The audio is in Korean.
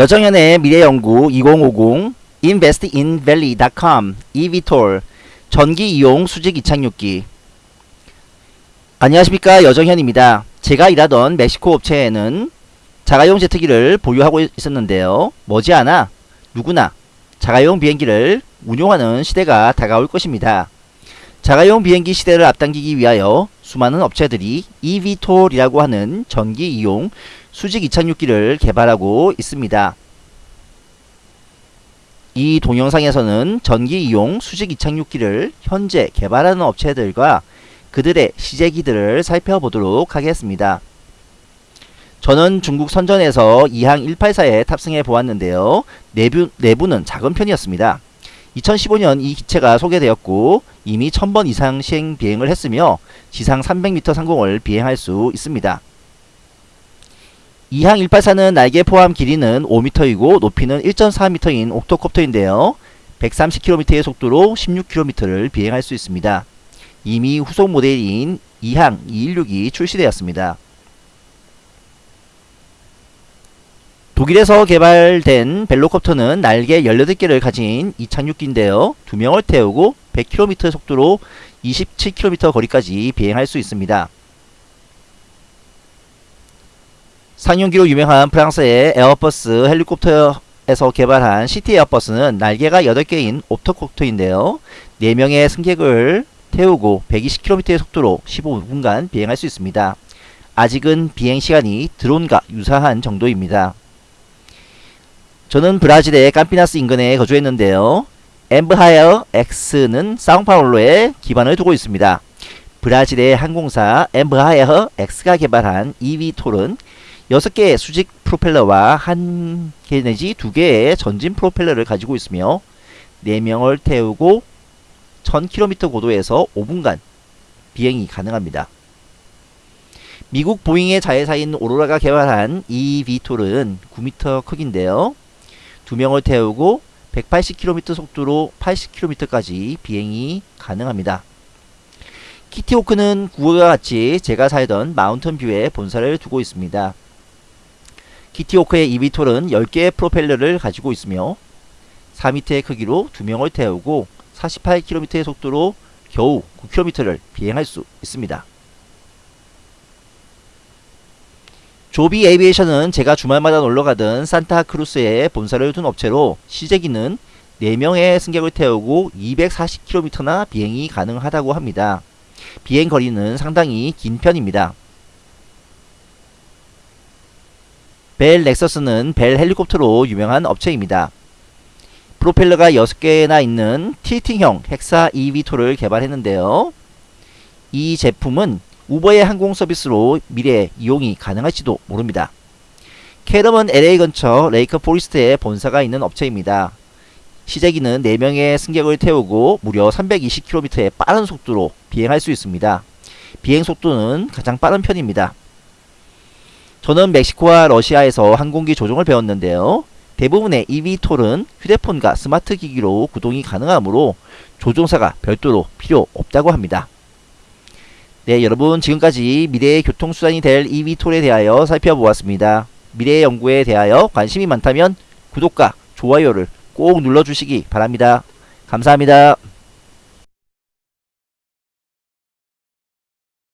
여정현의 미래연구 2050 investinvalley.com eVTOL 전기 이용 수직 이착륙기 안녕하십니까 여정현입니다. 제가 일하던 멕시코 업체에는 자가용 제트기를 보유하고 있었는데요. 머지않아 누구나 자가용 비행기를 운용하는 시대가 다가올 것입니다. 자가용 비행기 시대를 앞당기기 위하여 수많은 업체들이 eVTOL이라고 하는 전기 이용 수직 이착륙기를 개발하고 있습니다. 이 동영상에서는 전기 이용 수직 이착륙기를 현재 개발하는 업체들과 그들의 시제기들을 살펴보도록 하겠습니다. 저는 중국 선전에서 이항 184에 탑승해 보았는데요. 내부, 내부는 작은 편이었습니다. 2015년 이 기체가 소개되었고 이미 1000번 이상 시행 비행을 했으며 지상 300m 상공을 비행할 수 있습니다. 이항 184는 날개 포함 길이는 5m이고 높이는 1.4m인 옥토콥터인데요. 130km의 속도로 16km를 비행할 수 있습니다. 이미 후속 모델인 이항 216이 출시되었습니다. 독일에서 개발된 벨로콥터는 날개 18개를 가진 이착륙기인데요. 두 명을 태우고 100km 속도로 27km 거리까지 비행할 수 있습니다. 상용기로 유명한 프랑스의 에어버스 헬리콥터에서 개발한 시티 에어버스는 날개가 8개인 octocopter인데요. 4명의 승객을 태우고 120km의 속도로 15분간 비행할 수 있습니다. 아직은 비행시간이 드론과 유사한 정도입니다. 저는 브라질의 깜피나스 인근에 거주했는데요. 엠브하이어 X는 사우파울로에 기반을 두고 있습니다. 브라질의 항공사 엠브하이어 X가 개발한 eVTOL은 6개의 수직 프로펠러와 1개 내지 2개의 전진 프로펠러를 가지고 있으며 4명을 태우고 1000km 고도에서 5분간 비행이 가능합니다. 미국 보잉의 자회사인 오로라가 개발한 eVTOL은 9m 크기인데요. 2명을 태우고 180km 속도로 80km까지 비행이 가능합니다. 키티호크는 구호와 같이 제가 살던 마운턴뷰에 본사를 두고 있습니다. 키티호크의 eVTOL은 10개의 프로펠러를 가지고 있으며 4m의 크기로 2명을 태우고 48km의 속도로 겨우 9km를 비행할 수 있습니다. 조비 에이비에이션은 제가 주말마다 놀러가던 산타크루스에 본사를 둔 업체로 시제기는 4명의 승객을 태우고 240km나 비행이 가능하다고 합니다. 비행 거리는 상당히 긴 편입니다. 벨 렉서스는 벨 헬리콥터로 유명한 업체입니다. 프로펠러가 6개나 있는 틸팅형 헥사 eVTOL을 개발했는데요. 이 제품은 우버의 항공 서비스로 미래에 이용이 가능할지도 모릅니다. 캐럼은 LA 근처 레이크 포리스트에 본사가 있는 업체입니다. 시제기는 4명의 승객을 태우고 무려 320km의 빠른 속도로 비행할 수 있습니다. 비행 속도는 가장 빠른 편입니다. 저는 멕시코와 러시아에서 항공기 조종을 배웠는데요. 대부분의 eVTOL은 휴대폰과 스마트 기기로 구동이 가능하므로 조종사가 별도로 필요 없다고 합니다. 네 여러분 지금까지 미래의 교통수단이 될 eVTOL에 대하여 살펴보았습니다. 미래의 연구에 대하여 관심이 많다면 구독과 좋아요를 꼭 눌러주시기 바랍니다. 감사합니다.